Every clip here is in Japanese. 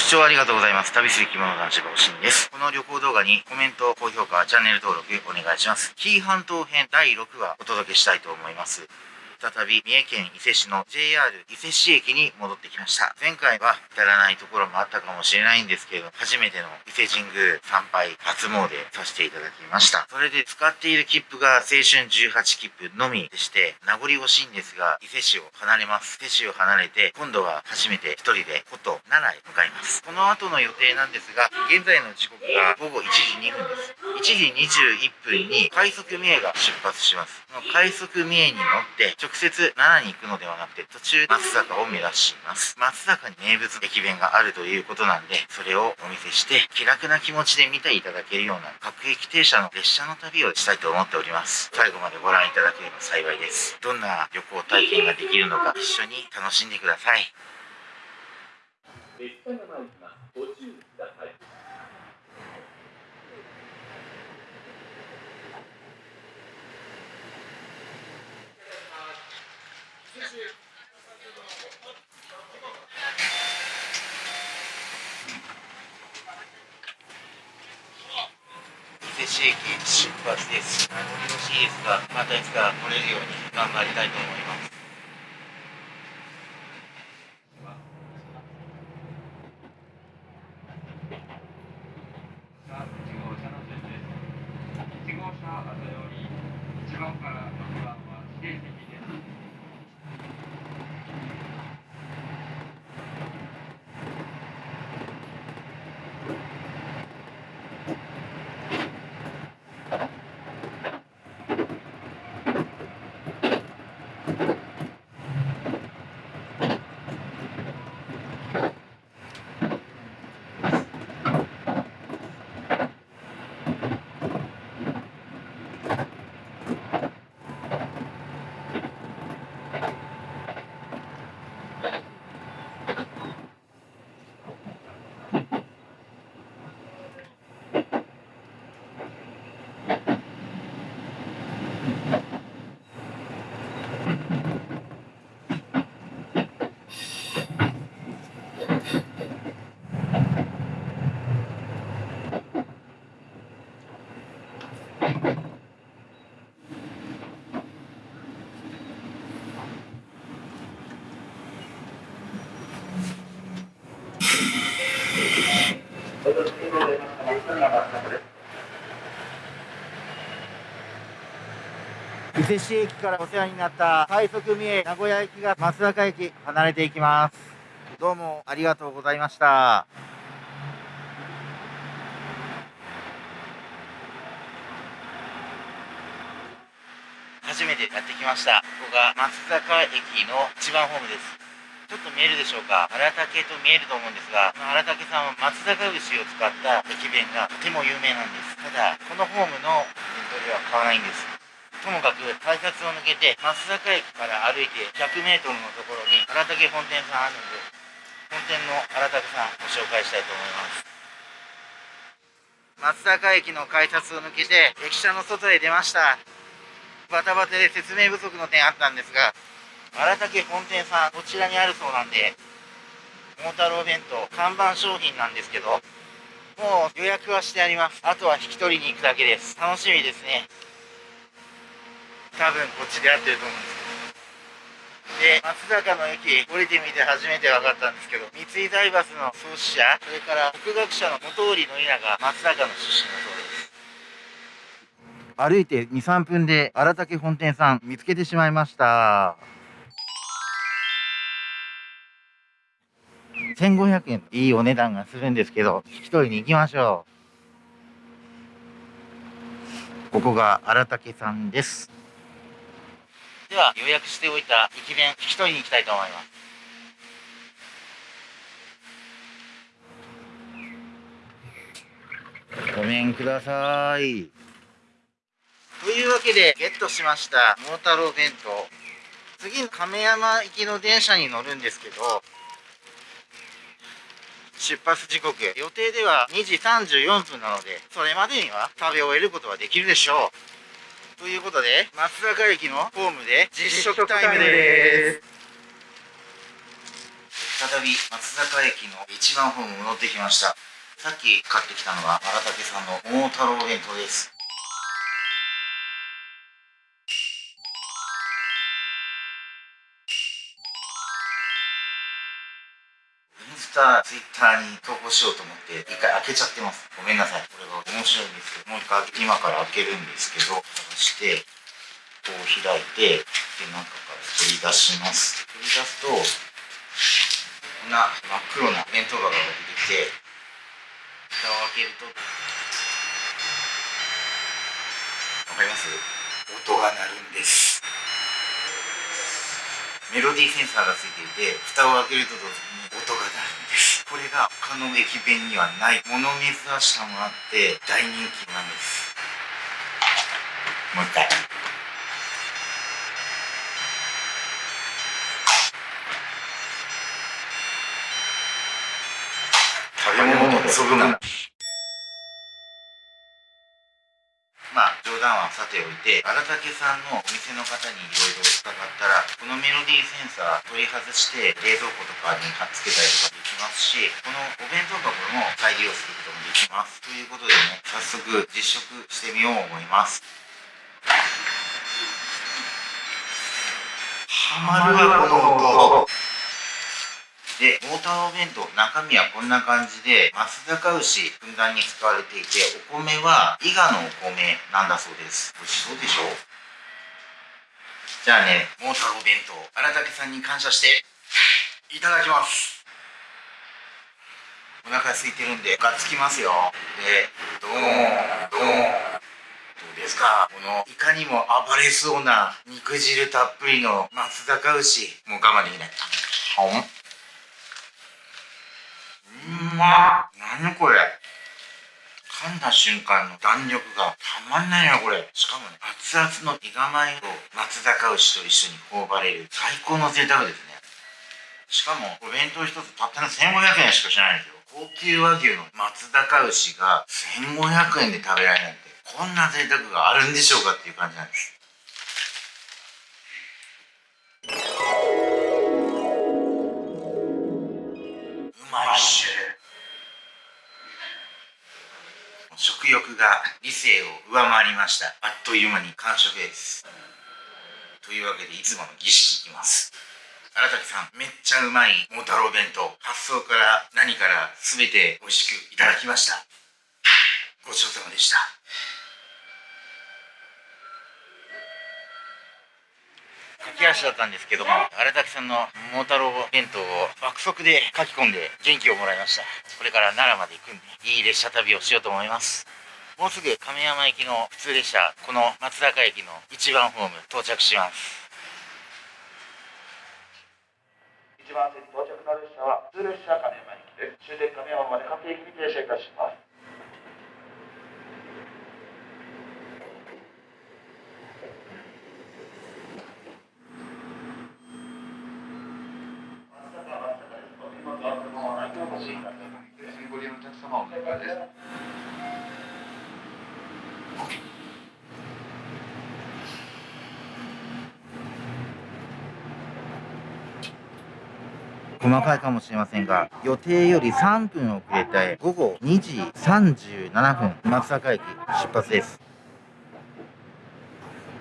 ご視聴ありがとうございます。旅する着物男子のしんです。この旅行動画にコメント、高評価、チャンネル登録お願いします。紀伊半島編第6話お届けしたいと思います。再び三重県伊勢市の JR 伊勢市駅に戻ってきました。前回は至らないところもあったかもしれないんですけれども、初めての伊勢神宮参拝初詣させていただきました。それで使っている切符が青春18切符のみでして、名残惜しいんですが、伊勢市を離れます。伊勢市を離れて、今度は初めて一人で古都奈良へ向かいます。この後の予定なんですが、現在の時刻が午後1時2分です。1時21分に快速三重が出発します。この快速三重に乗って直接奈良に行くのではなくて途中松坂を目指します。松坂に名物駅弁があるということなんで、それをお見せして気楽な気持ちで見ていただけるような各駅停車の列車の旅をしたいと思っております。最後までご覧いただければ幸いです。どんな旅行体験ができるのか一緒に楽しんでください。列車が参ります。ご注意ください。市駅出発です。名残惜しいですが、またいつか来れるように頑張りたいと思います。伊勢市駅からお世話になった快速三重名古屋駅が松坂駅離れていきます。どうもありがとうございました。初めてやってきました。ここが松坂駅の一番ホームです。ちょっと見えるでしょうか？荒竹と見えると思うんですが荒竹さんは松坂牛を使った駅弁がとても有名なんです。ただこのホームの弁当では買わないんです。ともかく改札を抜けて松坂駅から歩いて 100m のところに荒竹本店さんあるんで本店の荒竹さんご紹介したいと思います。松坂駅の改札を抜けて駅舎の外へ出ました。バタバタで説明不足の点あったんですが荒竹本店さんこちらにあるそうなんで桃太郎弁当看板商品なんですけどもう予約はしてあります。あとは引き取りに行くだけです。楽しみですね。多分こっちで合ってると思うんですけど。で松坂の駅降りてみて初めて分かったんですけど三井財閥の創始者それから国学者の本居の稲が松坂の出身だそうです。歩いて23分で荒竹本店さん見つけてしまいました。1500円。いいお値段がするんですけど引き取りに行きましょう。ここが荒竹さんです。では予約しておいた駅弁引き取りに行きたいと思います。ごめんください。というわけでゲットしました桃太郎弁当。次亀山行きの電車に乗るんですけど出発時刻予定では2時34分なのでそれまでには食べ終えることはできるでしょう。ということで松坂駅のホームで実食タイムです。再び松坂駅の一番ホーム戻ってきました。さっき買ってきたのは荒竹さんの桃太郎弁当です。タ、ツイッターに投稿しようと思って一回開けちゃってます。ごめんなさい。これが面白いんですけどもう一回今から開けるんですけどそしてこう開いてで中から取り出します。取り出すとこんな真っ黒な弁当箱が出てきて蓋を開けるとわかります？音が鳴るんです。メロディーセンサーがついていて蓋を開けると同時に音がこれが他の駅弁にはない。もの珍しさもあって大人気なんです。もう一回。食べ物とそぐなまあ冗談はさておいて荒竹さんのお店の方にいろいろ伺ったらこのメロディーセンサー取り外して冷蔵庫とかに貼っつけたりとかできますしこのお弁当箱も再利用することもできます。ということでね早速実食してみよう思います。ハマるわこの音。で、モーターお弁当、中身はこんな感じで、松阪牛、ふんだんに使われていて、お米は伊賀のお米なんだそうです。美味しそうでしょ？じゃあね、モーターお弁当、荒竹さんに感謝して、いただきます。お腹空いてるんで、がっつきますよ。で、どーん、どーん。どうですか？このいかにも暴れそうな肉汁たっぷりの松阪牛もう我慢できないほん？ま何これ。噛んだ瞬間の弾力がたまんないなこれ。しかもね熱々の伊賀米と松阪牛と一緒に頬張れる。最高の贅沢ですね。しかもお弁当一つたったの1500円しかしないんですよ。高級和牛の松阪牛が1500円で食べられるなんてこんな贅沢があるんでしょうかっていう感じなんです。理性を上回りました。あっという間に完食です。というわけでいつもの儀式いきます。荒竹さんめっちゃうまい桃太郎弁当。発想から何から全て美味しくいただきました。ごちそうさまでした。駆け足だったんですけども荒竹さんの桃太郎弁当を爆速で書き込んで元気をもらいました。これから奈良まで行くんでいい列車旅をしようと思います。もうすぐ亀山行きの普通列車この松坂駅の一番ホーム到着します。一番線に到着の列車は普通列車亀山駅です終点亀山まで各駅に停車いたします松坂松坂ですお手元は車はないとお越しくださいご利用のお客様お願いです細かいかもしれませんが予定より3分遅れて午後2時37分松坂駅出発です。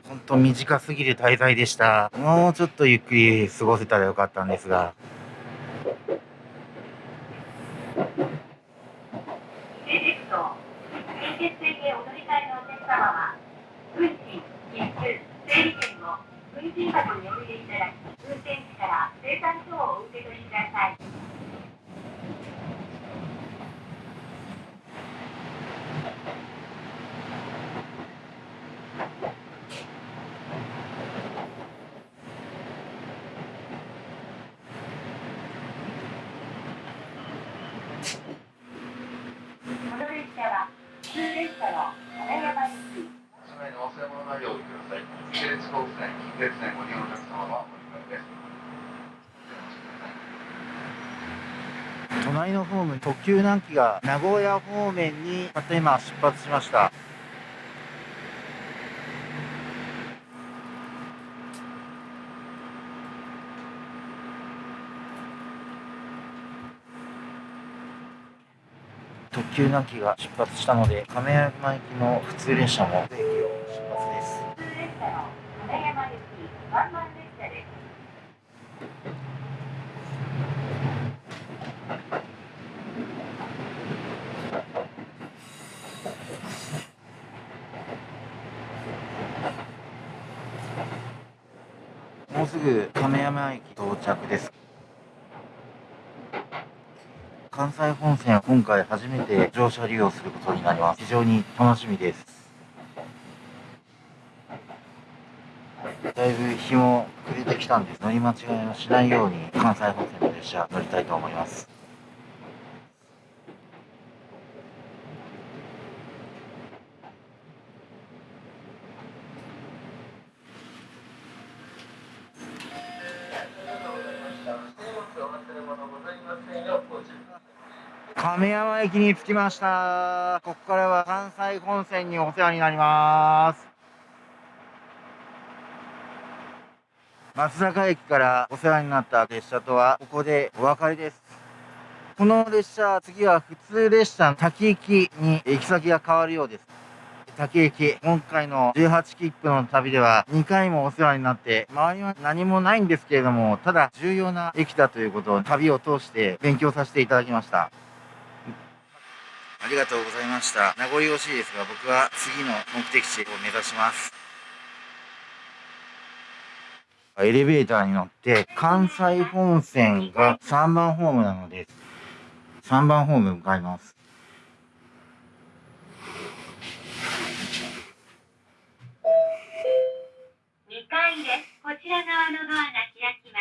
本当短すぎる滞在でした。もうちょっとゆっくり過ごせたらよかったんですが特急南紀が名古屋方面に、また今出発しました。特急南紀が出発したので、亀山行きの普通列車も駅をもうすぐ亀山駅到着です。関西本線は今回初めて乗車利用することになります。非常に楽しみです。だいぶ日も暮れてきたんです。乗り間違いをしないように関西本線の列車乗りたいと思います。亀山駅に着きました。ここからは関西本線にお世話になります。松坂駅からお世話になった列車とはここでお別れです。この列車次は普通列車滝行きに行き先が変わるようです。滝駅今回の18切符の旅では2回もお世話になって周りは何もないんですけれどもただ重要な駅だということを旅を通して勉強させていただきました。ありがとうございました。名残惜しいですが僕は次の目的地を目指します。エレベーターに乗って関西本線が3番ホームなので3番ホーム向かいます。2階です。こちら側のドアが開きま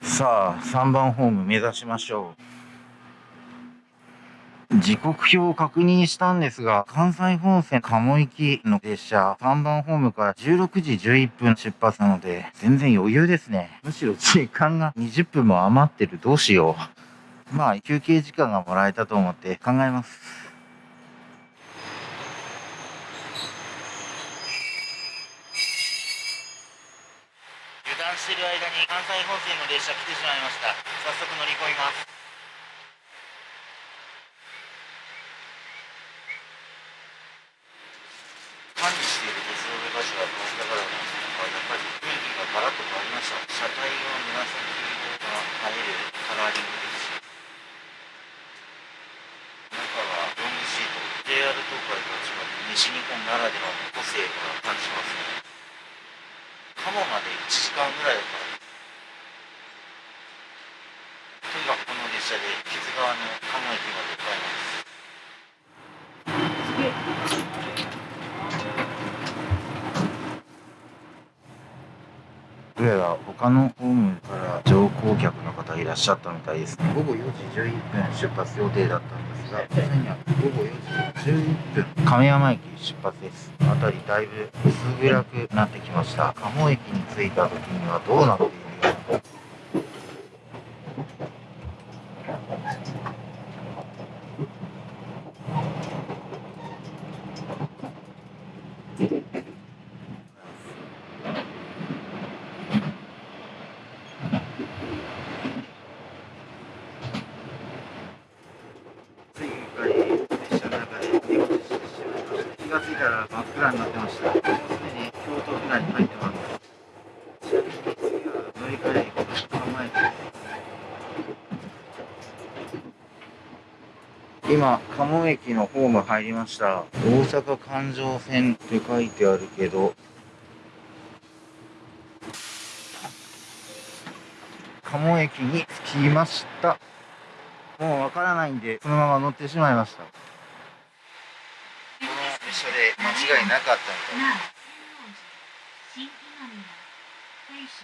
す。さあ3番ホーム目指しましょう時刻表を確認したんですが関西本線鴨行きの列車3番ホームから16時11分出発なので全然余裕ですね。むしろ時間が20分も余ってる。どうしよう。まあ休憩時間がもらえたと思って考えます。油断してる間に関西本線の列車来てしまいました。早速乗り込みます管理している鉄道の場所はこうだからなんですがやっぱり雰囲気がガラッと変わりました車体は紫色が映えるカラーリングですし中はロングシート JR 東海と違って西日本ならではの個性が感じますね鴨まで1時間ぐらいだからとにかくこの列車で木津川の鴨駅まで向かいますどうやら他のホームから乗降客の方いらっしゃったみたいですね。午後4時11分出発予定だったが午後4時11分。亀山駅出発です。辺りだいぶ薄暗くなってきました。鴨駅に着いた時にはどうなっているのかついに列車の中で寝落ちしてしまいました気がついたら真っ暗になってましたもうすでに京都府内に入ってますちなみに次は乗り換え駅構えて今鴨駅のホーム入りました大阪環状線って書いてあるけど鴨駅に着きましたもうわからないんで、そのまま乗ってしまいました。この列車で間違いなかったみたいで。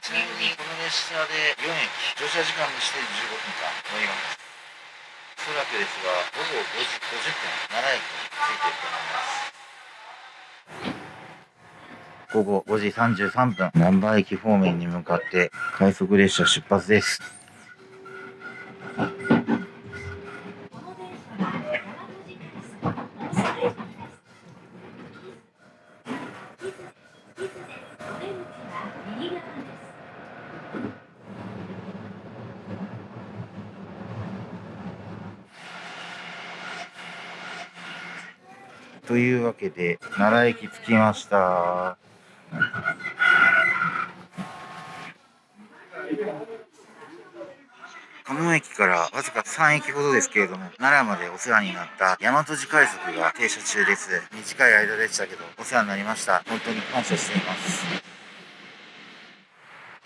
ちなみにこの列車で4駅、乗車時間にして15分間乗ります。おそらくですが、午後5時50分、奈良駅に着いていると思います。午後5時33分、難波駅方面に向かって快速列車出発です。この電車は大和路です。最後です。地図、地図です。お出口は右側です。というわけで奈良駅着きました。鴨駅からわずか3駅ほどですけれども奈良までお世話になった大和路快速が停車中です。短い間でしたけどお世話になりました。本当に感謝しています。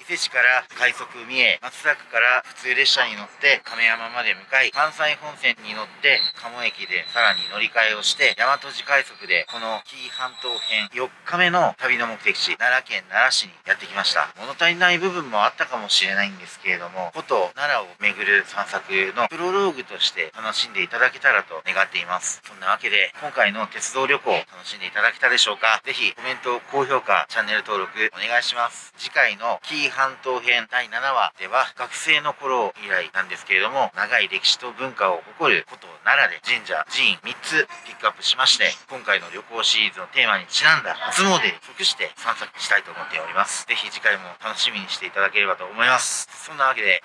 伊勢市から快速三重松坂から普通列車に乗って亀山まで向かい関西本線に乗って鴨駅でさらに乗り換えをして大和路快速でこの紀伊半島編4日目の旅の目的地奈良県奈良市にやってきました。物足りない部分もあったかもしれないんですけれどもこと奈良を巡る散策のプロローグとして楽しんでいただけたらと願っています。そんなわけで今回の鉄道旅行楽しんでいただけたでしょうか。ぜひコメント高評価チャンネル登録お願いします。次回の紀伊半島編第7話では学生の頃以来なんですけれども長い歴史と文化を誇る古都奈良で神社寺院3つピックアップしまして今回の旅行シリーズのテーマにちなんだ初詣に即して散策したいと思っておりますぜひ次回も楽しみにしていただければと思いますそんなわけで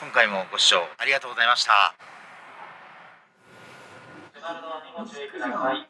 今回もご視聴ありがとうございました車のにご注意。ください。